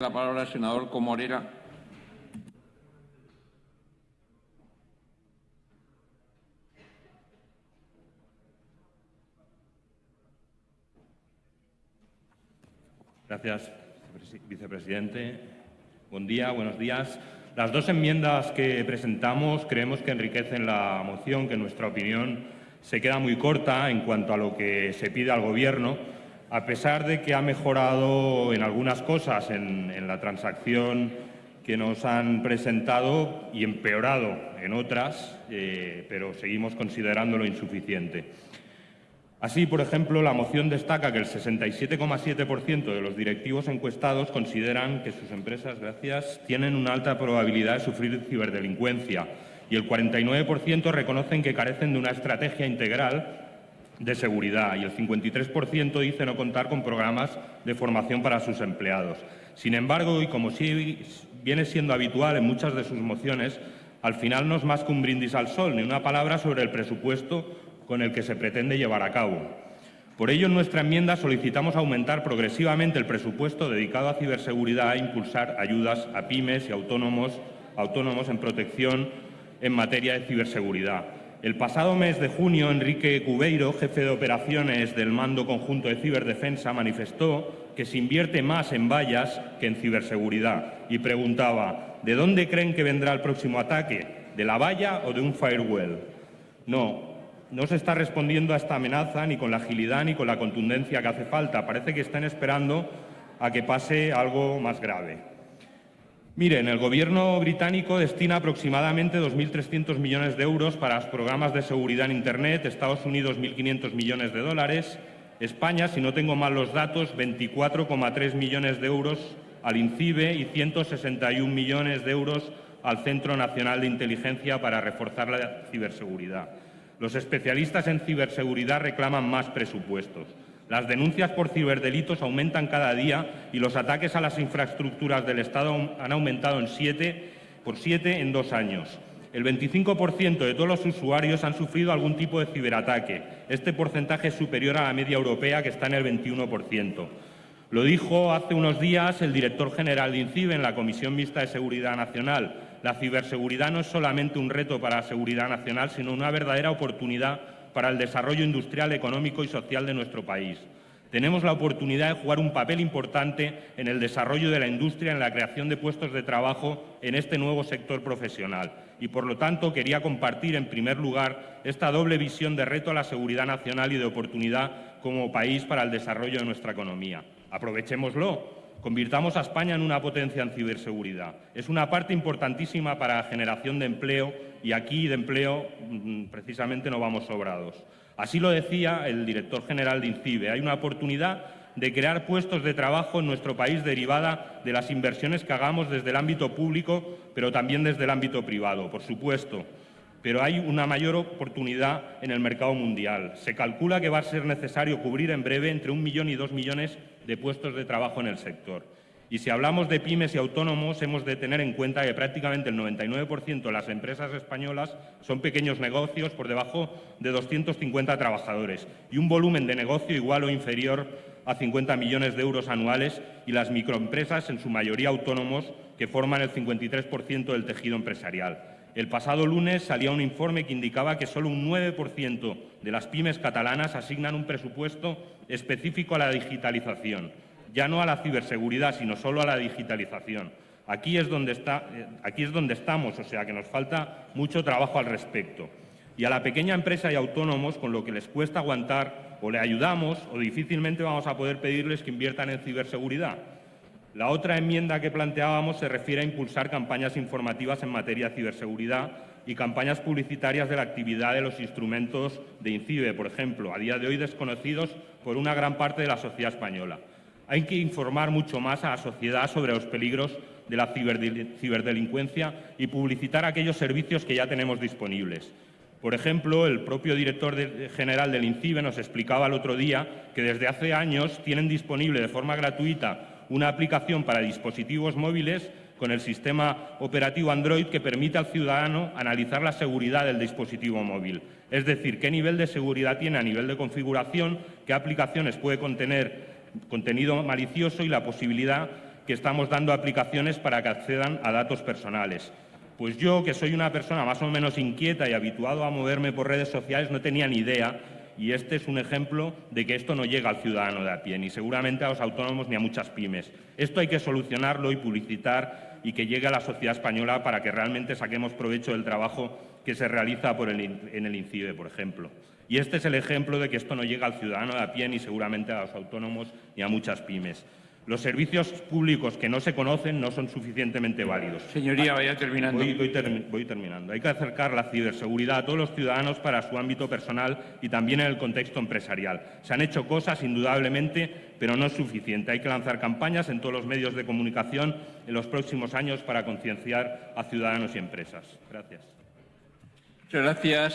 La palabra al senador Comorera. Gracias, vicepresidente. Buen día, buenos días. Las dos enmiendas que presentamos creemos que enriquecen la moción, que en nuestra opinión se queda muy corta en cuanto a lo que se pide al Gobierno, a pesar de que ha mejorado en algunas cosas en, la transacción que nos han presentado y empeorado en otras, eh, pero seguimos considerándolo insuficiente. Así, por ejemplo, la moción destaca que el 67,7% de los directivos encuestados consideran que sus empresas, gracias, tienen una alta probabilidad de sufrir ciberdelincuencia y el 49% reconocen que carecen de una estrategia integral de seguridad y el 53% dice no contar con programas de formación para sus empleados. Sin embargo, y como sí viene siendo habitual en muchas de sus mociones, al final no es más que un brindis al sol, ni una palabra sobre el presupuesto con el que se pretende llevar a cabo. Por ello, en nuestra enmienda solicitamos aumentar progresivamente el presupuesto dedicado a ciberseguridad e impulsar ayudas a pymes y autónomos, autónomos en protección en materia de ciberseguridad. El pasado mes de junio, Enrique Cubeiro, jefe de operaciones del Mando Conjunto de Ciberdefensa, manifestó que se invierte más en vallas que en ciberseguridad y preguntaba ¿de dónde creen que vendrá el próximo ataque? ¿De la valla o de un firewall? No, no se está respondiendo a esta amenaza ni con la agilidad ni con la contundencia que hace falta. Parece que están esperando a que pase algo más grave. Miren, el Gobierno británico destina aproximadamente 2.300 millones de euros para los programas de seguridad en Internet, Estados Unidos 1.500 millones de dólares, España, si no tengo mal los datos, 24,3 millones de euros al INCIBE y 161 millones de euros al Centro Nacional de Inteligencia para reforzar la ciberseguridad. Los especialistas en ciberseguridad reclaman más presupuestos. Las denuncias por ciberdelitos aumentan cada día y los ataques a las infraestructuras del Estado han aumentado en siete, por siete en dos años. El 25% de todos los usuarios han sufrido algún tipo de ciberataque. Este porcentaje es superior a la media europea, que está en el 21%. Lo dijo hace unos días el director general de INCIBE en la Comisión Mixta de Seguridad Nacional. La ciberseguridad no es solamente un reto para la seguridad nacional, sino una verdadera oportunidad para el desarrollo industrial, económico y social de nuestro país. Tenemos la oportunidad de jugar un papel importante en el desarrollo de la industria, en la creación de puestos de trabajo en este nuevo sector profesional. Y, por lo tanto, quería compartir, en primer lugar, esta doble visión de reto a la seguridad nacional y de oportunidad como país para el desarrollo de nuestra economía. Aprovechémoslo. Convirtamos a España en una potencia en ciberseguridad. Es una parte importantísima para la generación de empleo y aquí de empleo mm, precisamente no vamos sobrados. Así lo decía el director general de INCIBE. Hay una oportunidad de crear puestos de trabajo en nuestro país derivada de las inversiones que hagamos desde el ámbito público, pero también desde el ámbito privado, por supuesto pero hay una mayor oportunidad en el mercado mundial. Se calcula que va a ser necesario cubrir en breve entre un millón y dos millones de puestos de trabajo en el sector. Y si hablamos de pymes y autónomos, hemos de tener en cuenta que prácticamente el 99% de las empresas españolas son pequeños negocios por debajo de 250 trabajadores y un volumen de negocio igual o inferior a 50 millones de euros anuales y las microempresas, en su mayoría autónomos, que forman el 53% del tejido empresarial. El pasado lunes salía un informe que indicaba que solo un 9% de las pymes catalanas asignan un presupuesto específico a la digitalización, ya no a la ciberseguridad, sino solo a la digitalización. Aquí es, donde está, eh, aquí es donde estamos, o sea que nos falta mucho trabajo al respecto. Y a la pequeña empresa y autónomos, con lo que les cuesta aguantar, o le ayudamos o difícilmente vamos a poder pedirles que inviertan en ciberseguridad. La otra enmienda que planteábamos se refiere a impulsar campañas informativas en materia de ciberseguridad y campañas publicitarias de la actividad de los instrumentos de INCIBE, por ejemplo, a día de hoy desconocidos por una gran parte de la sociedad española. Hay que informar mucho más a la sociedad sobre los peligros de la ciberdelincuencia y publicitar aquellos servicios que ya tenemos disponibles. Por ejemplo, el propio director general del INCIBE nos explicaba el otro día que desde hace años tienen disponible de forma gratuita una aplicación para dispositivos móviles con el sistema operativo Android que permite al ciudadano analizar la seguridad del dispositivo móvil. Es decir, qué nivel de seguridad tiene a nivel de configuración, qué aplicaciones puede contener contenido malicioso y la posibilidad que estamos dando aplicaciones para que accedan a datos personales. Pues yo, que soy una persona más o menos inquieta y habituado a moverme por redes sociales, no tenía ni idea y este es un ejemplo de que esto no llega al ciudadano de a pie, ni seguramente a los autónomos ni a muchas pymes. Esto hay que solucionarlo y publicitar y que llegue a la sociedad española para que realmente saquemos provecho del trabajo que se realiza por el, en el INCIBE, por ejemplo. Y este es el ejemplo de que esto no llega al ciudadano de a pie ni seguramente a los autónomos ni a muchas pymes. Los servicios públicos que no se conocen no son suficientemente válidos. Señoría, vaya terminando. Voy, voy termi- voy terminando. Hay que acercar la ciberseguridad a todos los ciudadanos para su ámbito personal y también en el contexto empresarial. Se han hecho cosas, indudablemente, pero no es suficiente. Hay que lanzar campañas en todos los medios de comunicación en los próximos años para concienciar a ciudadanos y empresas. Gracias. Muchas gracias.